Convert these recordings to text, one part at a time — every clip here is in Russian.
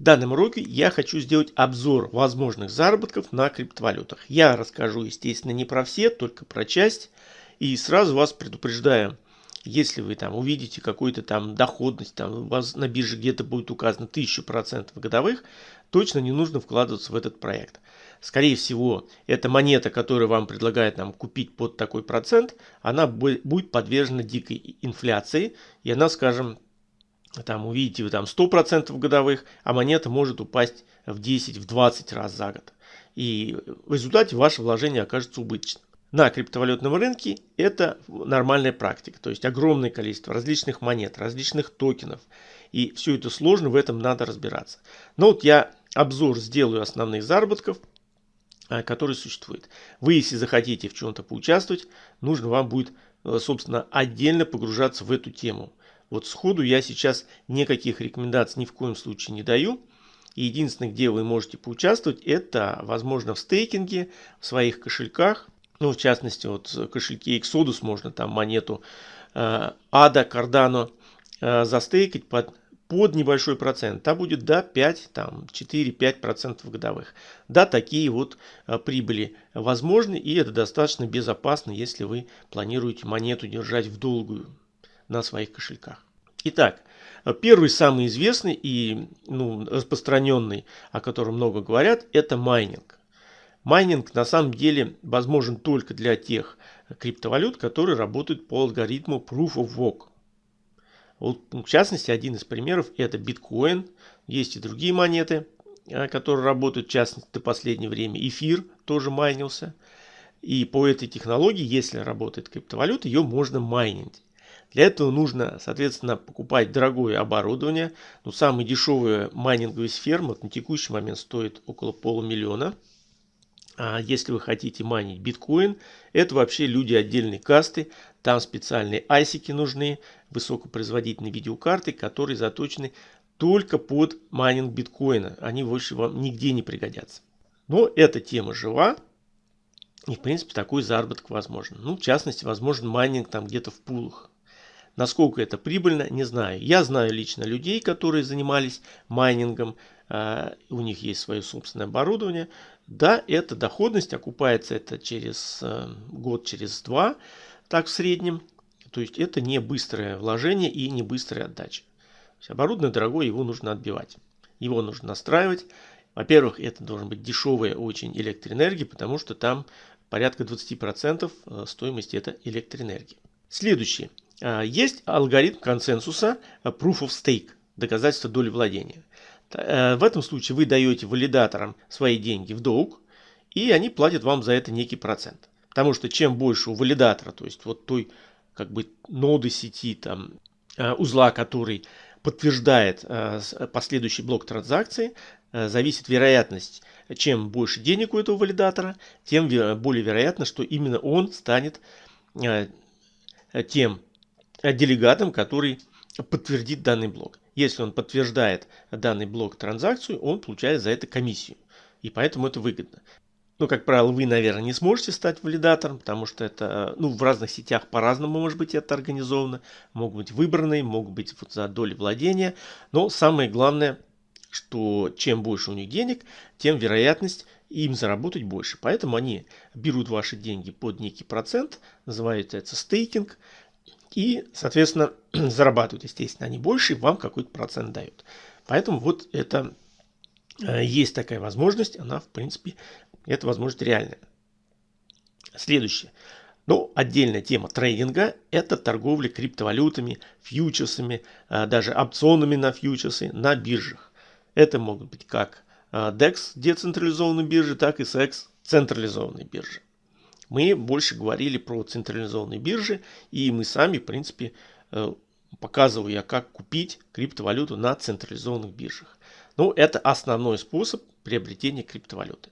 В данном уроке я хочу сделать обзор возможных заработков на криптовалютах. Я расскажу, естественно, не про все, только про часть. И сразу вас предупреждаю, если вы там увидите какую-то там доходность, там у вас на бирже где-то будет указано 1000% годовых, точно не нужно вкладываться в этот проект. Скорее всего, эта монета, которую вам предлагают нам купить под такой процент, она будет подвержена дикой инфляции, и она, скажем, там увидите вы там 100% годовых, а монета может упасть в 10, в 20 раз за год. И в результате ваше вложение окажется убыточным. На криптовалютном рынке это нормальная практика, то есть огромное количество различных монет, различных токенов. И все это сложно, в этом надо разбираться. Но вот я обзор сделаю основных заработков, а, которые существуют. Вы, если захотите в чем-то поучаствовать, нужно вам будет, э, собственно, отдельно погружаться в эту тему. Вот сходу я сейчас никаких рекомендаций ни в коем случае не даю. И единственное, где вы можете поучаствовать, это, возможно, в стейкинге, в своих кошельках. Ну, в частности, вот кошельки Exodus можно там монету э, ADA, Cardano э, застейкать под, под небольшой процент. Там будет до 5, там 4-5% годовых. Да, такие вот э, прибыли возможны, и это достаточно безопасно, если вы планируете монету держать в долгую на своих кошельках. Итак, первый самый известный и ну, распространенный, о котором много говорят, это майнинг. Майнинг на самом деле возможен только для тех криптовалют, которые работают по алгоритму Proof of Work. Вот, в частности, один из примеров это биткоин. Есть и другие монеты, э, которые работают, в частности, до последнего времени. Эфир тоже майнился. И по этой технологии, если работает криптовалюта, ее можно майнить. Для этого нужно, соответственно, покупать дорогое оборудование. Ну, самый дешевый майнинговый сфер на текущий момент стоит около полумиллиона. А если вы хотите майнить биткоин, это вообще люди отдельной касты. Там специальные айсики нужны, высокопроизводительные видеокарты, которые заточены только под майнинг биткоина. Они больше вам нигде не пригодятся. Но эта тема жива. И, в принципе, такой заработок возможен. Ну, в частности, возможен майнинг там где-то в пулах. Насколько это прибыльно, не знаю. Я знаю лично людей, которые занимались майнингом, э, у них есть свое собственное оборудование. Да, это доходность, окупается это через э, год, через два, так в среднем. То есть это не быстрое вложение и не быстрая отдача. оборудование дорогое, его нужно отбивать. Его нужно настраивать. Во-первых, это должен быть дешевая очень электроэнергия, потому что там порядка 20% э, стоимости это электроэнергия. Следующее. А, есть алгоритм консенсуса э, Proof of Stake, доказательство доли владения. Э, в этом случае вы даете валидаторам свои деньги в долг, и они платят вам за это некий процент. Потому что чем больше у валидатора, то есть вот той как бы ноды сети, там, э, узла, который подтверждает последующий блок транзакции, зависит вероятность, чем больше денег у этого валидатора, тем более вероятно, что именно он станет тем делегатом, который подтвердит данный блок. Если он подтверждает данный блок транзакцию, он получает за это комиссию. И поэтому это выгодно. Ну, как правило, вы, наверное, не сможете стать валидатором, потому что это, ну, в разных сетях по-разному может быть это организовано. Могут быть выбранные, могут быть вот за доли владения. Но самое главное, что чем больше у них денег, тем вероятность им заработать больше. Поэтому они берут ваши деньги под некий процент, называют это стейкинг. И, соответственно, зарабатывают, естественно, они больше, и вам какой-то процент дают. Поэтому вот это э, есть такая возможность, она, в принципе, эта возможность реальная. Следующее. Ну, отдельная тема трейдинга – это торговля криптовалютами, фьючерсами, э, даже опционами на фьючерсы на биржах. Это могут быть как э, DEX децентрализованные биржи, так и SEX централизованные биржи мы больше говорили про централизованные биржи, и мы сами, в принципе, э, показываю я, как купить криптовалюту на централизованных биржах. Ну, это основной способ приобретения криптовалюты.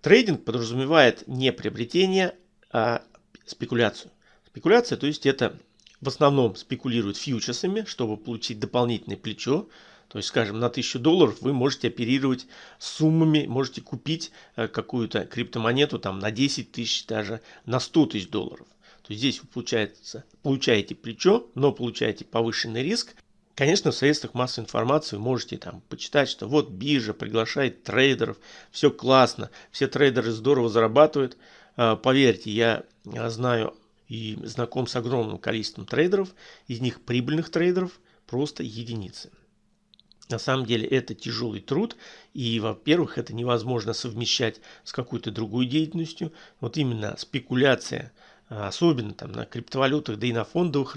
Трейдинг подразумевает не приобретение, а спекуляцию. Спекуляция, то есть это в основном спекулируют фьючерсами, чтобы получить дополнительное плечо, то есть, скажем, на 1000 долларов вы можете оперировать суммами, можете купить э, какую-то криптомонету там на 10 тысяч, даже на 100 тысяч долларов. То есть здесь вы получается, получаете плечо, но получаете повышенный риск. Конечно, в средствах массовой информации вы можете там почитать, что вот биржа приглашает трейдеров, все классно, все трейдеры здорово зарабатывают. А, поверьте, я знаю и знаком с огромным количеством трейдеров, из них прибыльных трейдеров просто единицы. На самом деле это тяжелый труд, и, во-первых, это невозможно совмещать с какой-то другой деятельностью. Вот именно спекуляция – а, особенно там на криптовалютах, да и на фондовых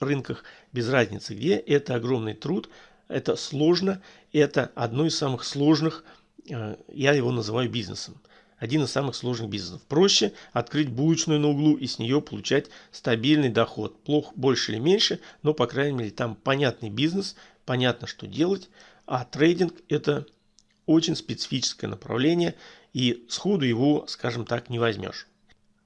рынках, без разницы где, это огромный труд, это сложно, это одно из самых сложных, а, я его называю бизнесом. Один из самых сложных бизнесов. Проще открыть булочную на углу и с нее получать стабильный доход. Плохо больше или меньше, но по крайней мере там понятный бизнес, понятно что делать. А трейдинг это очень специфическое направление и сходу его, скажем так, не возьмешь.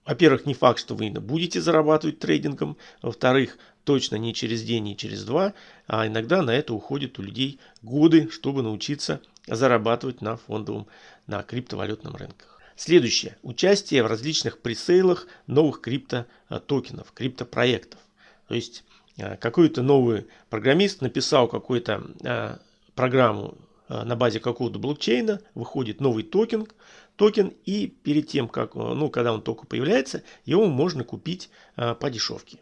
Во-первых, не факт, что вы будете зарабатывать трейдингом. Во-вторых, точно не через день, не через два. А иногда на это уходят у людей годы, чтобы научиться зарабатывать на фондовом, на криптовалютном рынках. Следующее. Участие в различных пресейлах новых криптотокенов, криптопроектов. То есть какой-то новый программист написал какую-то э, программу э, на базе какого-то блокчейна, выходит новый токен, токен и перед тем, как, э, ну, когда он только появляется, его можно купить по дешевке.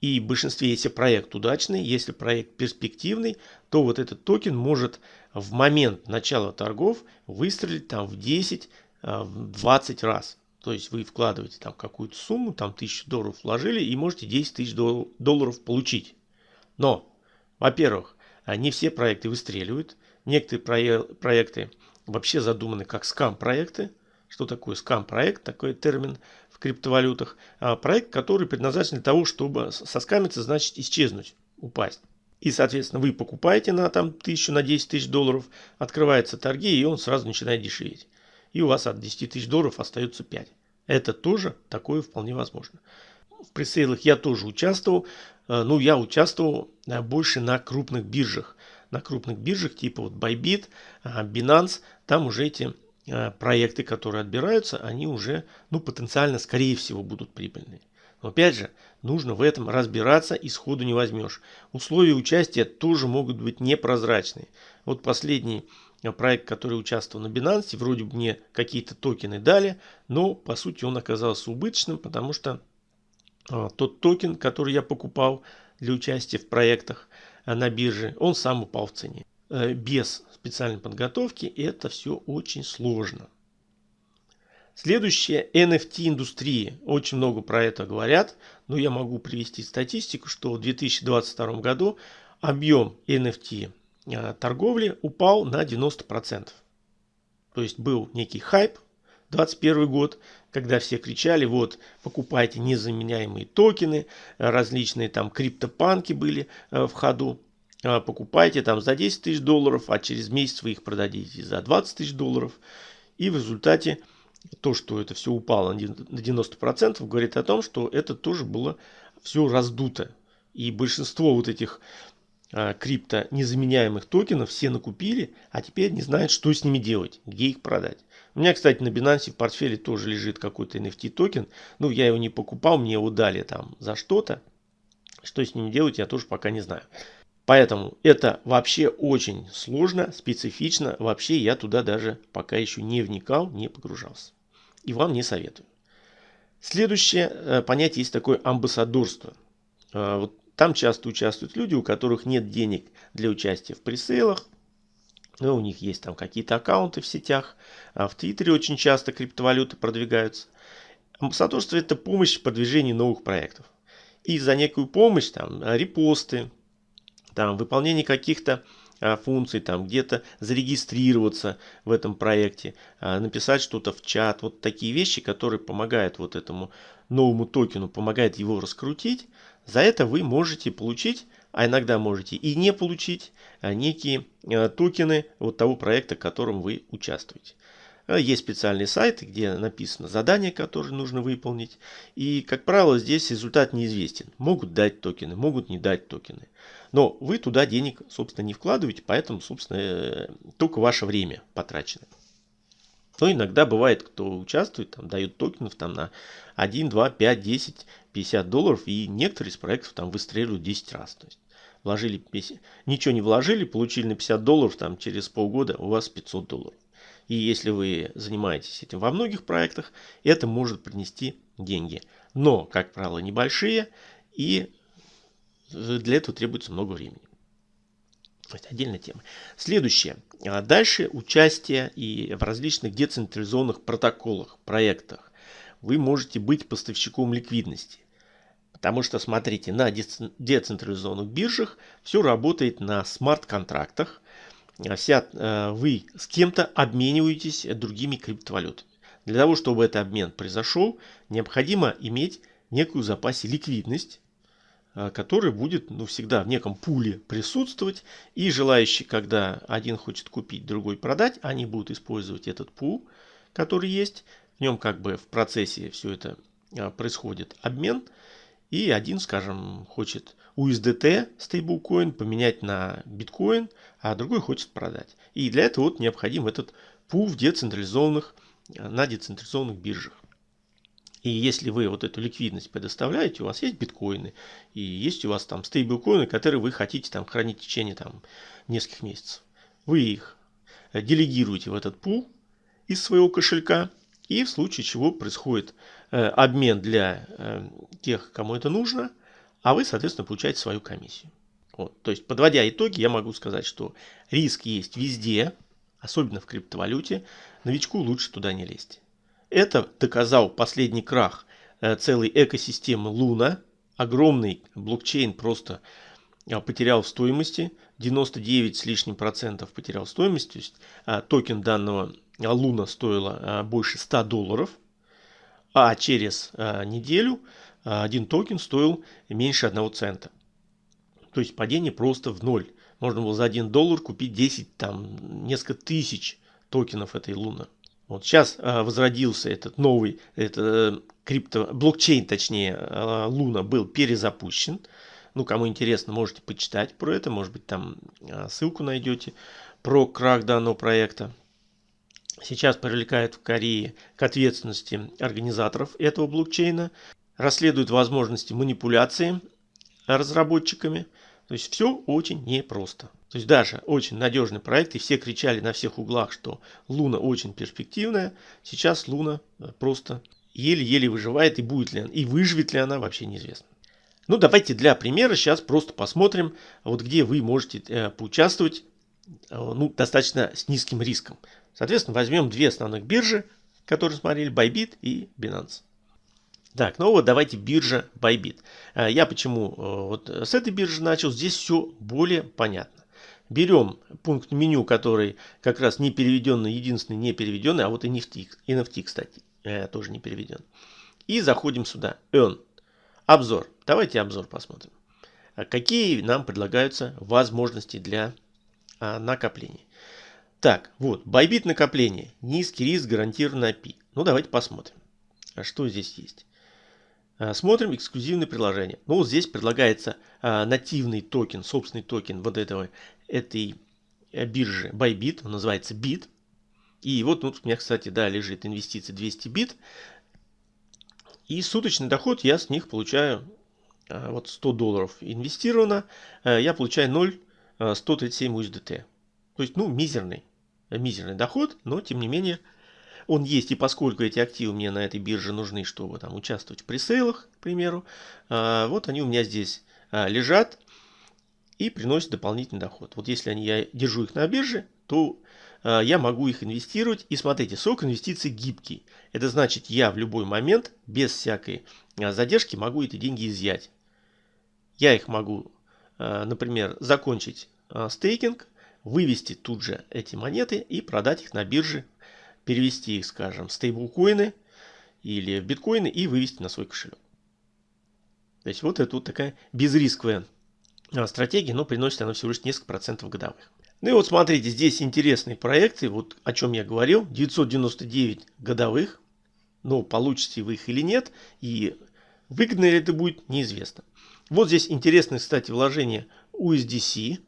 И в большинстве, если проект удачный, если проект перспективный, то вот этот токен может в момент начала торгов выстрелить там в 10, а, в 20 раз. То есть вы вкладываете там какую-то сумму, там 1000 долларов вложили и можете 10 тысяч долларов получить. Но, во-первых, не все проекты выстреливают. Некоторые проекты вообще задуманы как скам-проекты. Что такое скам-проект? Такой термин в криптовалютах. А проект, который предназначен для того, чтобы соскамиться, значит исчезнуть, упасть. И, соответственно, вы покупаете на там, тысячу, на 10 тысяч долларов, открываются торги, и он сразу начинает дешеветь. И у вас от 10 тысяч долларов остается 5. Это тоже такое вполне возможно. В пресейлах я тоже участвовал. Э, ну, я участвовал э, больше на крупных биржах на крупных биржах типа вот Bybit, а, Binance, там уже эти проекты, которые отбираются, они уже ну, потенциально, скорее всего, будут прибыльные. Но опять же, нужно в этом разбираться и сходу не возьмешь. Условия участия тоже могут быть непрозрачные. Вот последний проект, который участвовал на Binance, вроде бы мне какие-то токены дали, но по сути он оказался убыточным, потому что тот токен, который я покупал для участия в проектах, Э, на бирже, он сам упал в цене. Э, без специальной подготовки это все очень сложно. Следующее NFT индустрия. Очень много про это говорят, но я могу привести статистику, что в 2022 году объем NFT э, торговли упал на 90%. То есть был некий хайп 2021 год, когда все кричали, вот, покупайте незаменяемые токены, различные там криптопанки были э, в ходу, э, покупайте там за 10 тысяч долларов, а через месяц вы их продадите за 20 тысяч долларов. И в результате то, что это все упало на 90%, говорит о том, что это тоже было все раздуто. И большинство вот этих э, крипто незаменяемых токенов все накупили, а теперь не знают, что с ними делать, где их продать. У меня, кстати, на Binance в портфеле тоже лежит какой-то NFT токен. Ну, я его не покупал, мне его дали там за что-то. Что с ним делать, я тоже пока не знаю. Поэтому это вообще очень сложно, специфично. Вообще я туда даже пока еще не вникал, не погружался. И вам не советую. Следующее э, понятие есть такое амбассадорство. Э, вот там часто участвуют люди, у которых нет денег для участия в пресейлах, ну, у них есть там какие-то аккаунты в сетях. А в Твиттере очень часто криптовалюты продвигаются. Амбассадорство – это помощь в продвижении новых проектов. И за некую помощь, там, репосты, там, выполнение каких-то а, функций, там, где-то зарегистрироваться в этом проекте, а, написать что-то в чат. Вот такие вещи, которые помогают вот этому новому токену, помогают его раскрутить. За это вы можете получить а иногда можете и не получить а, некие а, токены вот того проекта, в котором вы участвуете. А, есть специальные сайты, где написано задание, которое нужно выполнить. И, как правило, здесь результат неизвестен. Могут дать токены, могут не дать токены. Но вы туда денег, собственно, не вкладываете, поэтому, собственно, э, только ваше время потрачено. Но иногда бывает, кто участвует, там, дают токенов там, на 1, 2, 5, 10, 50 долларов, и некоторые из проектов там выстреливают 10 раз. То есть, Вложили, ничего не вложили, получили на 50 долларов, там через полгода у вас 500 долларов. И если вы занимаетесь этим во многих проектах, это может принести деньги. Но, как правило, небольшие, и для этого требуется много времени. Это отдельная тема. Следующее. А дальше участие и в различных децентрализованных протоколах, проектах. Вы можете быть поставщиком ликвидности. Потому что, смотрите, на децентрализованных биржах все работает на смарт-контрактах. А вся, э, вы с кем-то обмениваетесь другими криптовалютами. Для того, чтобы этот обмен произошел, необходимо иметь некую запасе ликвидность, который будет ну, всегда в неком пуле присутствовать. И желающие, когда один хочет купить, другой продать, они будут использовать этот пул, который есть. В нем как бы в процессе все это э, происходит обмен. И один, скажем, хочет USDT стейблкоин поменять на биткоин, а другой хочет продать. И для этого вот необходим этот пул в децентрализованных, на децентрализованных биржах. И если вы вот эту ликвидность предоставляете, у вас есть биткоины, и есть у вас там стейблкоины, которые вы хотите там хранить в течение там нескольких месяцев. Вы их делегируете в этот пул из своего кошелька, и в случае чего происходит э, обмен для э, тех, кому это нужно, а вы, соответственно, получаете свою комиссию. Вот. То есть, подводя итоги, я могу сказать, что риск есть везде, особенно в криптовалюте. Новичку лучше туда не лезть. Это доказал последний крах э, целой экосистемы Луна. Огромный блокчейн просто э, потерял в стоимости. 99 с лишним процентов потерял стоимость. То есть э, токен данного Луна стоила больше 100 долларов. А через неделю один токен стоил меньше 1 цента. То есть падение просто в ноль. Можно было за 1 доллар купить 10, там, несколько тысяч токенов этой Луны. Вот сейчас э, возродился этот новый, это э, крипто, блокчейн, точнее, э, Луна был перезапущен. Ну, кому интересно, можете почитать про это, может быть, там ссылку найдете про крах данного проекта. Сейчас привлекают в Корее к ответственности организаторов этого блокчейна расследуют возможности манипуляции разработчиками. То есть все очень непросто. То есть даже очень надежный проект, и все кричали на всех углах, что Луна очень перспективная. Сейчас Луна э, просто еле-еле выживает, и будет ли она, и выживет ли она, вообще неизвестно. Ну, давайте для примера сейчас просто посмотрим, вот где вы можете э, поучаствовать э, ну, достаточно с низким риском. Соответственно, возьмем две основных биржи, которые смотрели, Bybit и Binance. Так, ну вот давайте биржа Bybit. А, я почему э, вот с этой биржи начал, здесь все более понятно. Берем пункт меню, который как раз не переведенный, единственный не переведенный, а вот и NFT, NFT кстати, э, тоже не переведен. И заходим сюда, Earn, обзор. Давайте обзор посмотрим. А какие нам предлагаются возможности для а, накопления. Так, вот, Bybit накопление, низкий риск, гарантированный APY. Ну, давайте посмотрим, что здесь есть. Э, смотрим эксклюзивные приложения. Ну, вот здесь предлагается а, нативный токен, собственный токен вот этого, этой э, биржи Bybit, он называется BIT. И вот тут у меня, кстати, да, лежит инвестиции 200 бит. И суточный доход я с них получаю, а, вот 100 долларов инвестировано, а, я получаю 0,137 USDT. То есть, ну, мизерный, мизерный доход, но тем не менее он есть, и поскольку эти активы мне на этой бирже нужны, чтобы там участвовать в пресейлах, к примеру, а, вот они у меня здесь а, лежат и приносят дополнительный доход. Вот если они, я держу их на бирже, то а, я могу их инвестировать. И смотрите, срок инвестиций гибкий. Это значит, я в любой момент, без всякой задержки, могу эти деньги изъять. Я их могу, например, закончить стейкинг, вывести тут же эти монеты и продать их на бирже перевести их, скажем, в стейблкоины или в биткоины и вывести на свой кошелек. То есть вот это вот такая безрисковая а, стратегия, но приносит она всего лишь несколько процентов годовых. Ну и вот смотрите, здесь интересные проекты, вот о чем я говорил, 999 годовых, но получите вы их или нет, и выгодно ли это будет, неизвестно. Вот здесь интересное, кстати, вложение USDC,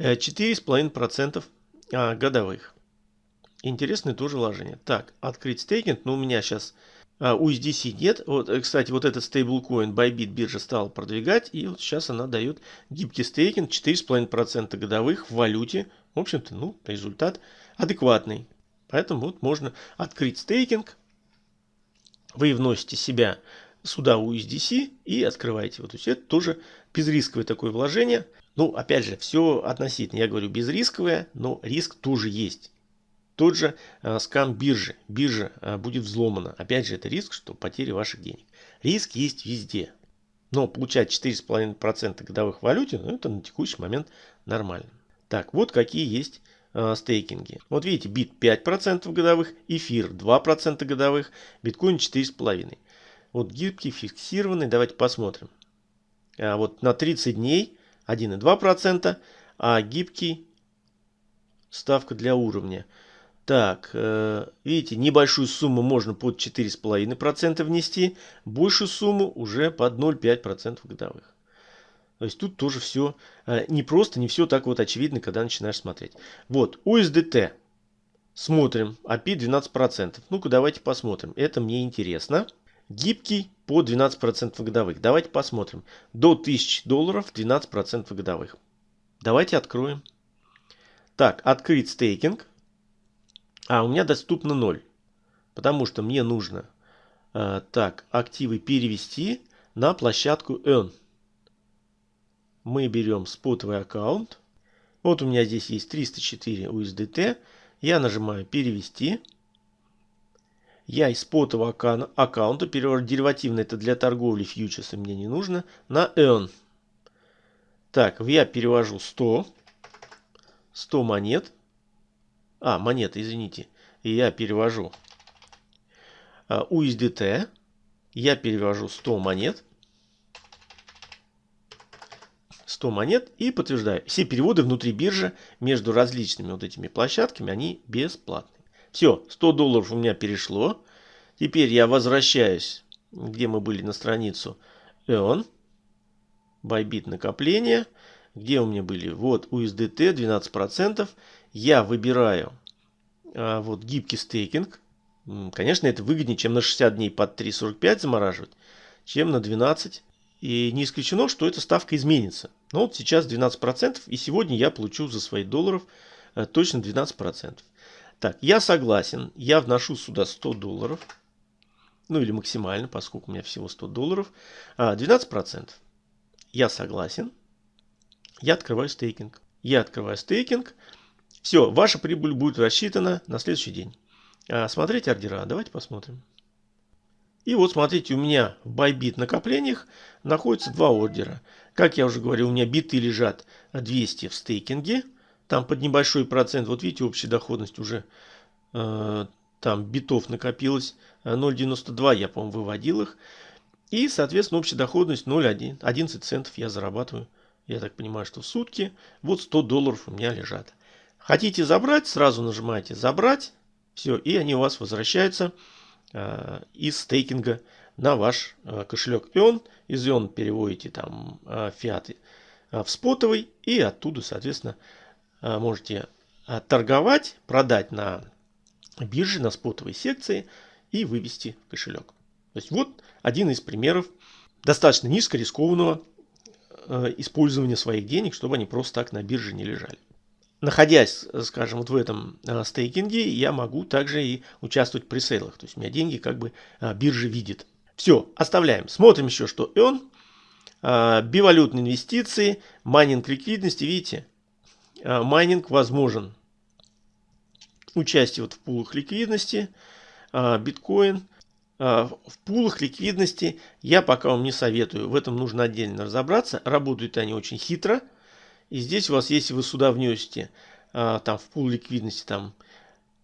4,5% э, а, годовых. Интересное тоже вложение. Так, открыть стейкинг. Ну, у меня сейчас А USDC нет. Вот, э, кстати, вот этот стейблкоин Bybit биржа стала продвигать. И вот сейчас она дает гибкий стейкинг 4,5% годовых в валюте. В общем-то, ну, результат адекватный. Поэтому вот можно открыть стейкинг. Вы вносите себя сюда USDC и открываете. Вот, то есть это тоже безрисковое такое вложение. Ну, опять же, все относительно. Я говорю безрисковое, но риск тоже есть. Тот же э, скам биржи. Биржа э, будет взломана. Опять же, это риск, что потери ваших денег. Риск есть везде. Но получать 4,5% годовых в валюте, ну, это на текущий момент нормально. Так, вот какие есть э, стейкинги. Вот видите, бит 5% годовых, эфир 2% годовых, биткоин 4,5%. Вот гибкий, фиксированный, давайте посмотрим. А вот на 30 дней 1,2%, а гибкий ставка для уровня так, э, видите, небольшую сумму можно под 4,5% внести, большую сумму уже под 0,5% годовых. То есть тут тоже все э, не просто, не все так вот очевидно, когда начинаешь смотреть. Вот, USDT. Смотрим, API 12%. Ну-ка, давайте посмотрим. Это мне интересно. Гибкий по 12% годовых. Давайте посмотрим. До 1000 долларов 12% годовых. Давайте откроем. Так, открыть стейкинг. А, у меня доступно 0. Потому что мне нужно э, так, активы перевести на площадку Earn. Мы берем спотовый аккаунт. Вот у меня здесь есть 304 USDT. Я нажимаю перевести. Я из спотового аккаунта перевожу деривативно, это для торговли фьючерсами мне не нужно, на Earn. Так, я перевожу 100. 100 монет. А, монеты, извините. Я перевожу USDT. А, я перевожу 100 монет. 100 монет и подтверждаю. Все переводы внутри биржи между различными вот этими площадками, они бесплатные. Все, 100 долларов у меня перешло. Теперь я возвращаюсь, где мы были на страницу Eon. Bybit накопление. Где у меня были? Вот USDT 12%. Я выбираю вот гибкий стейкинг. Конечно, это выгоднее, чем на 60 дней под 3.45 замораживать, чем на 12. И не исключено, что эта ставка изменится. Но вот сейчас 12%, и сегодня я получу за свои долларов э, точно 12%. Так, я согласен, я вношу сюда 100 долларов. Ну или максимально, поскольку у меня всего 100 долларов. 12%. А, я согласен. Я открываю стейкинг. Я открываю стейкинг. Все, ваша прибыль будет рассчитана на следующий день. А, смотрите ордера. Давайте посмотрим. И вот смотрите, у меня в Bybit накоплениях находятся два ордера. Как я уже говорил, у меня биты лежат 200 в стейкинге. Там под небольшой процент, вот видите, общая доходность уже э, там битов накопилось 0.92, я, по-моему, выводил их. И, соответственно, общая доходность 0.1, 11 центов я зарабатываю я так понимаю, что в сутки. Вот 100 долларов у меня лежат. Хотите забрать, сразу нажимаете «Забрать». Все, и они у вас возвращаются э, из стейкинга на ваш э, кошелек Ion. Из Ion переводите там э, фиаты э, в спотовый. И оттуда, соответственно, э, можете э, торговать, продать на бирже, на спотовой секции и вывести кошелек. То есть вот один из примеров достаточно низкорискованного Э, использования своих денег, чтобы они просто так на бирже не лежали. Находясь, скажем, вот в этом э, стейкинге, я могу также и участвовать в пресейлах. То есть у меня деньги как бы э, биржа видит. Все, оставляем. Смотрим еще, что он. Бивалютные инвестиции, майнинг ликвидности. Видите, майнинг возможен. Участие вот в пулах ликвидности, биткоин, в пулах ликвидности я пока вам не советую. В этом нужно отдельно разобраться. Работают они очень хитро. И здесь у вас, если вы сюда внесете а, там в пул ликвидности там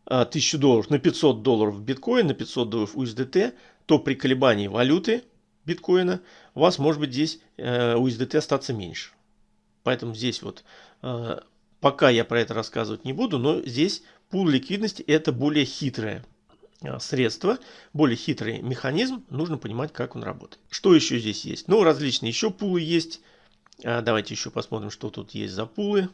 1000 а, долларов на 500 долларов биткоин, на 500 долларов USDT, то при колебании валюты биткоина у вас может быть здесь USDT э, остаться меньше. Поэтому здесь вот пока я про это рассказывать не буду, но здесь пул ликвидности это более хитрое а, средства, более хитрый механизм, нужно понимать, как он работает. Что еще здесь есть? Ну, различные еще пулы есть. А, давайте еще посмотрим, что тут есть за пулы.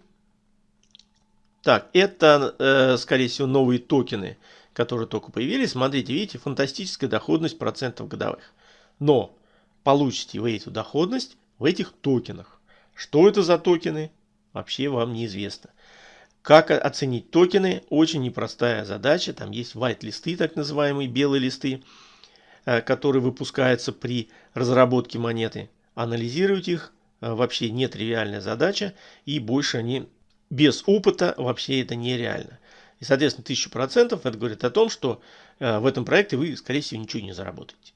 Так, это, э, скорее всего, новые токены, которые только появились, смотрите, видите, фантастическая доходность процентов годовых. Но получите вы эту доходность в этих токенах. Что это за токены, вообще вам неизвестно. Как оценить токены? Очень непростая задача. Там есть white-листы, так называемые белые листы, э, которые выпускаются при разработке монеты. Анализировать их вообще нетривиальная задача. И больше они без опыта вообще это нереально. И, соответственно, 1000% это говорит о том, что э, в этом проекте вы, скорее всего, ничего не заработаете.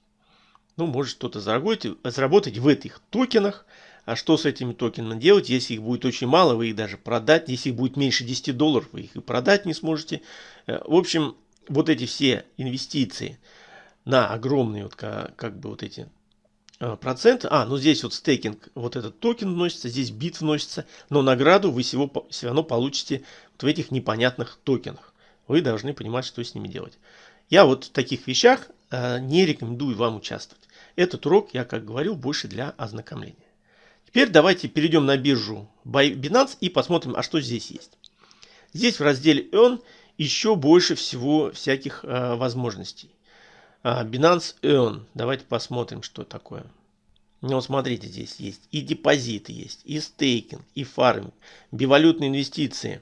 Ну, может что-то заработать, заработать в этих токенах. А что с этими токенами делать, если их будет очень мало, вы их даже продать. Если их будет меньше 10 долларов, вы их и продать не сможете. Э, в общем, вот эти все инвестиции на огромные вот как, как бы вот эти э, проценты. А, ну здесь вот стейкинг, вот этот токен вносится, здесь бит вносится, но награду вы всего, все равно получите вот в этих непонятных токенах. Вы должны понимать, что с ними делать. Я вот в таких вещах э, не рекомендую вам участвовать. Этот урок, я как говорил, больше для ознакомления. Теперь давайте перейдем на биржу Binance и посмотрим, а что здесь есть. Здесь в разделе Earn еще больше всего всяких э, возможностей. А, Binance Earn. Давайте посмотрим, что такое. Ну, смотрите, здесь есть и депозиты есть, и стейкинг, и фарминг, бивалютные инвестиции.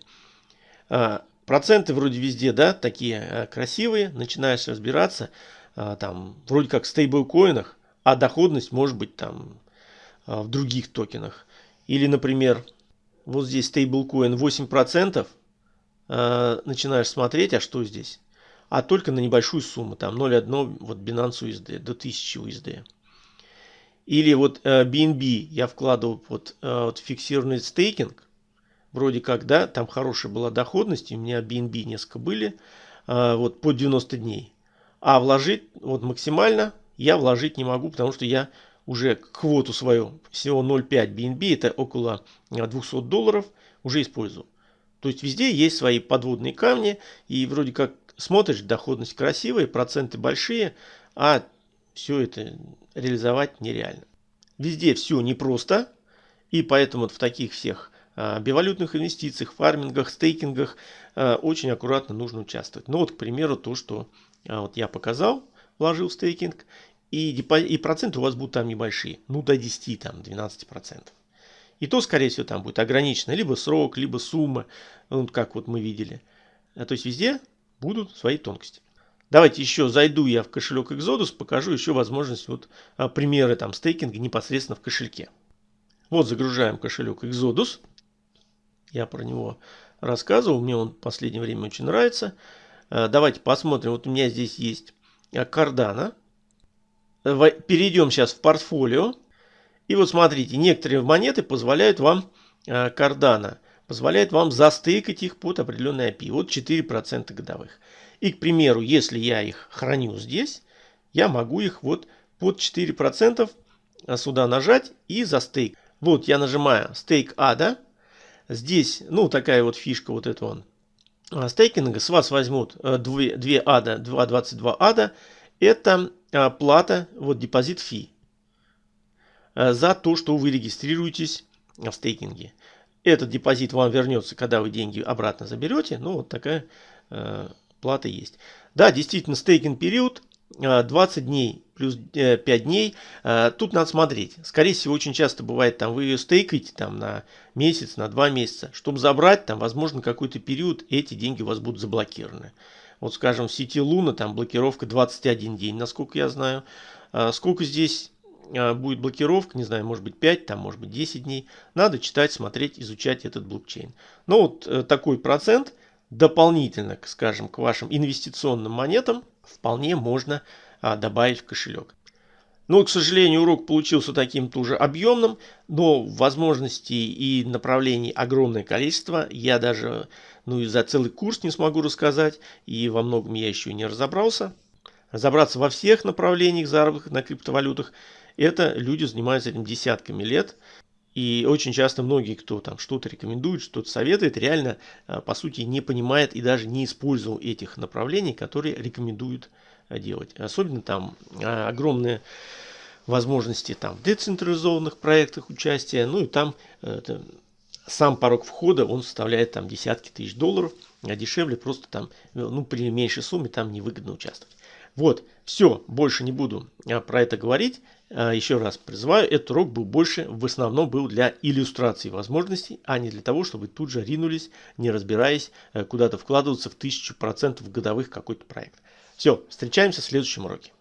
А, проценты вроде везде, да, такие а, красивые. Начинаешь разбираться, там, вроде как в стейблкоинах, а доходность может быть там в других токенах. Или, например, вот здесь стейблкоин 8%, а, начинаешь смотреть, а что здесь? А только на небольшую сумму, там 0,1 вот Binance USD, до 1000 USD. Или вот BNB э, я вкладывал вот, э, вот фиксированный стейкинг. Вроде как, да, там хорошая была доходность. У меня BNB несколько были. Э, вот по 90 дней. А вложить вот максимально я вложить не могу, потому что я уже квоту свою, всего 0,5 BNB, это около 200 долларов, уже использую. То есть везде есть свои подводные камни. И вроде как смотришь, доходность красивая, проценты большие, а все это реализовать нереально. Везде все непросто, и поэтому в таких всех а, бивалютных инвестициях, фармингах, стейкингах а, очень аккуратно нужно участвовать. Ну вот, к примеру, то, что а, вот я показал, вложил в стейкинг, и, и проценты у вас будут там небольшие, ну до 10, там 12 процентов. И то, скорее всего, там будет ограничено либо срок, либо сумма, ну, как вот мы видели. То есть везде будут свои тонкости. Давайте еще зайду я в кошелек Exodus, покажу еще возможность, вот а, примеры там стейкинга непосредственно в кошельке. Вот загружаем кошелек Exodus. Я про него рассказывал, мне он в последнее время очень нравится. А, давайте посмотрим, вот у меня здесь есть Cardano. Перейдем сейчас в портфолио. И вот смотрите, некоторые монеты позволяют вам Cardano, позволяют вам застейкать их под определенный API. Вот 4% годовых. И, к примеру, если я их храню здесь, я могу их вот под 4% сюда нажать и за стейк. Вот я нажимаю стейк ада. Здесь, ну, такая вот фишка вот этого он. А, стейкинга. С вас возьмут 2, 2 ада, 2.22 ада. Это а, плата, вот депозит фи. А, за то, что вы регистрируетесь в стейкинге. Этот депозит вам вернется, когда вы деньги обратно заберете. Ну, вот такая плата есть. Да, действительно, стейкинг период 20 дней плюс 5 э, дней. Э, тут надо смотреть. Скорее всего, очень часто бывает, там вы ее стейкаете там, на месяц, на 2 месяца. Чтобы забрать, там, возможно, какой-то период эти деньги у вас будут заблокированы. Вот, скажем, в сети Луна там блокировка 21 день, насколько я знаю. Э, сколько здесь будет блокировка, не знаю, может быть 5, там, может быть 10 дней. Надо читать, смотреть, изучать этот блокчейн. Но вот такой процент – дополнительно, скажем, к вашим инвестиционным монетам вполне можно а, добавить в кошелек. Но, к сожалению, урок получился таким тоже объемным, но возможностей и направлений огромное количество. Я даже ну, и за целый курс не смогу рассказать, и во многом я еще не разобрался. Разобраться во всех направлениях заработка на криптовалютах, это люди занимаются этим десятками лет. И очень часто многие, кто там что-то рекомендует, что-то советует, реально, а, по сути, не понимает и даже не использовал этих направлений, которые рекомендуют а, делать. Особенно там а, огромные возможности там в децентрализованных проектах участия. Ну и там это, сам порог входа, он составляет там десятки тысяч долларов. а дешевле просто там, ну, при меньшей сумме там невыгодно участвовать. Вот, все, больше не буду про это говорить. А, еще раз призываю, этот урок был больше, в основном был для иллюстрации возможностей, а не для того, чтобы тут же ринулись, не разбираясь, э, куда-то вкладываться в 1000% годовых какой-то проект. Все, встречаемся в следующем уроке.